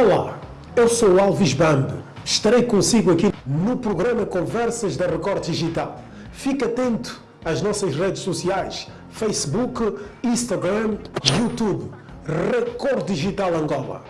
Olá, eu sou Alves Bando. Estarei consigo aqui no programa Conversas da Record Digital. Fique atento às nossas redes sociais, Facebook, Instagram, YouTube. Record Digital Angola.